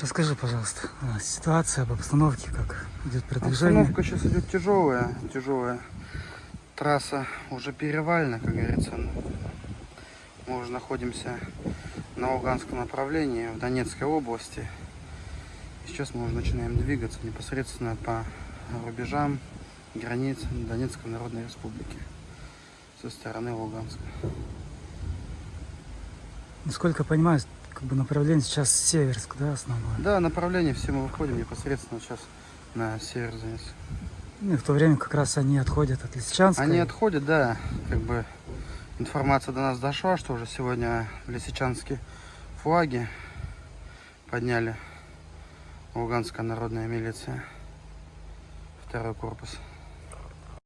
Расскажи, пожалуйста, а, ситуация об обстановке, как идет продвижение. Обстановка сейчас идет тяжелая, тяжелая. Трасса уже перевалена, как говорится. Мы уже находимся на Луганском направлении, в Донецкой области. Сейчас мы уже начинаем двигаться непосредственно по рубежам границ Донецкой Народной Республики со стороны Луганска. Насколько я понимаю, как бы направление сейчас Северск, да, основное? Да, направление все мы выходим непосредственно сейчас на север Донецка. Ну, и в то время как раз они отходят от Лисичанска. Они отходят, да, как бы информация до нас дошла, что уже сегодня в Лисичанске флаги подняли Луганская народная милиция, второй корпус.